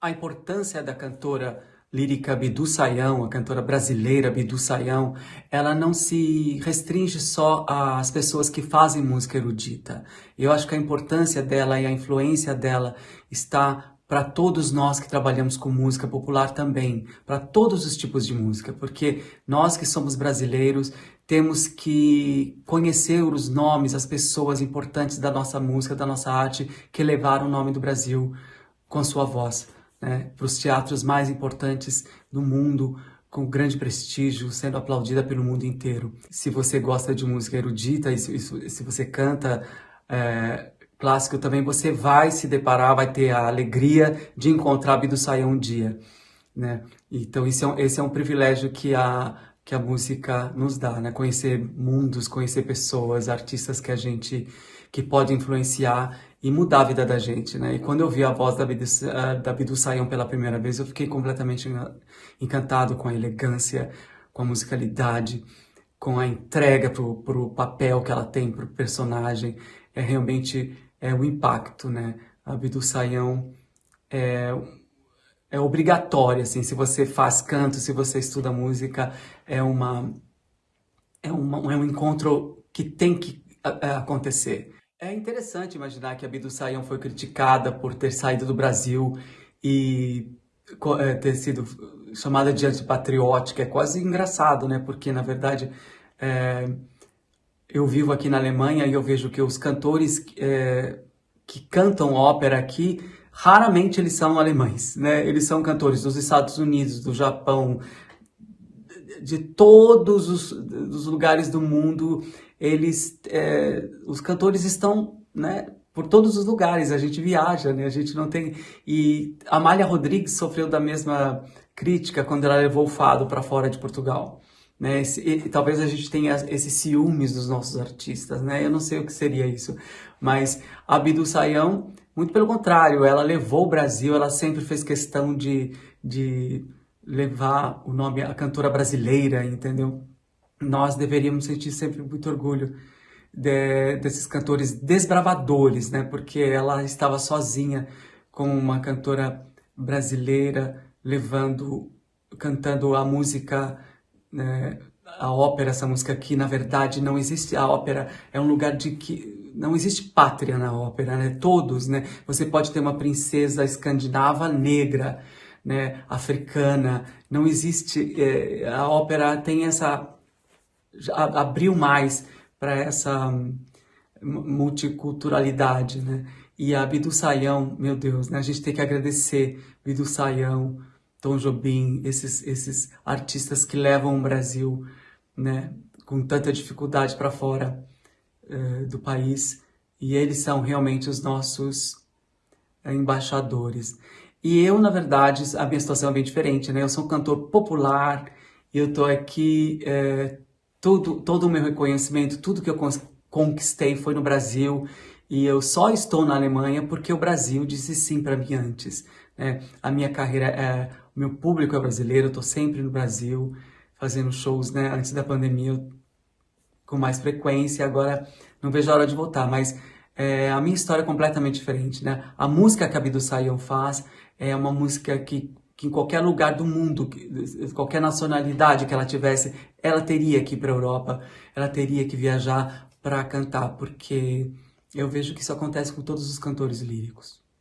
a importância da cantora lírica Bidu Sayão, a cantora brasileira Bidu Sayão, ela não se restringe só às pessoas que fazem música erudita. Eu acho que a importância dela e a influência dela está para todos nós que trabalhamos com música popular também, para todos os tipos de música, porque nós que somos brasileiros temos que conhecer os nomes, as pessoas importantes da nossa música, da nossa arte, que levaram o nome do Brasil com sua voz né, para os teatros mais importantes do mundo, com grande prestígio, sendo aplaudida pelo mundo inteiro. Se você gosta de música erudita e se, você canta é, clássico também, você vai se deparar, vai ter a alegria de encontrar Bidu Sayão um dia. Né? Então é, um, esse é um privilégio que a, que a música nos dá, né? Conhecer mundos, conhecer pessoas, artistas que a gente, que pode influenciar e mudar a vida da gente, né? E quando eu vi a voz da Bidu, eh, da Bidu Sayão pela primeira vez, eu fiquei completamente encantado com a elegância, com a musicalidade, com a entrega pro, pro papel que ela tem, pro personagem. É realmente é o impacto, né? A Bidu Sayão é, é obrigatória, assim, se você faz canto, se você estuda música, é uma é, uma, é um encontro que tem que acontecer. É interessante imaginar que a Bidu Sayão foi criticada por ter saído do Brasil e é, ter sido chamada de antipatriótica. É quase engraçado, né? Porque, na verdade, é, eu vivo aqui na Alemanha e eu vejo que os cantores é, que cantam ópera aqui, raramente eles são alemães, né? Eles são cantores dos Estados Unidos, do Japão, de todos os, lugares do mundo eles, é, os cantores estão, né, por todos os lugares, a gente viaja, né, a gente não tem... E Amália Rodrigues sofreu da mesma crítica quando ela levou o fado para fora de Portugal. Né, esse, e, talvez a gente tenha esses ciúmes dos nossos artistas, né, eu não sei o que seria isso, mas a Bidu Sayão, muito pelo contrário, ela levou o Brasil, ela sempre fez questão de, de levar o nome, a cantora brasileira, entendeu? nós deveríamos sentir sempre muito orgulho de, desses cantores desbravadores, né? Porque ela estava sozinha como uma cantora brasileira, levando, cantando a música, né? a ópera, essa música aqui, na verdade, não existe a ópera, é um lugar de que não existe pátria na ópera, né? Todos, né? Você pode ter uma princesa escandinava negra, né? Africana, não existe, é, a ópera tem essa abriu mais para essa hum, multiculturalidade, né? E a Bidu Sayão, meu Deus, né? A gente tem que agradecer Bidu Sayão, Tom Jobim, esses, esses artistas que levam o Brasil, né? Com tanta dificuldade para fora uh, do país. E eles são realmente os nossos uh, embaixadores. E eu, na verdade, a minha situação é bem diferente, né? Eu sou um cantor popular e eu tô aqui... Uh, tudo, todo o meu reconhecimento, tudo que eu conquistei foi no Brasil e eu só estou na Alemanha porque o Brasil disse sim para mim antes. Né? A minha carreira, é, o meu público é brasileiro, eu estou sempre no Brasil fazendo shows, né? Antes da pandemia, eu, com mais frequência, agora não vejo a hora de voltar, mas é, a minha história é completamente diferente, né? A música que a Bidu Sayão faz é uma música que que em qualquer lugar do mundo, qualquer nacionalidade que ela tivesse, ela teria que ir para a Europa, ela teria que viajar para cantar, porque eu vejo que isso acontece com todos os cantores líricos.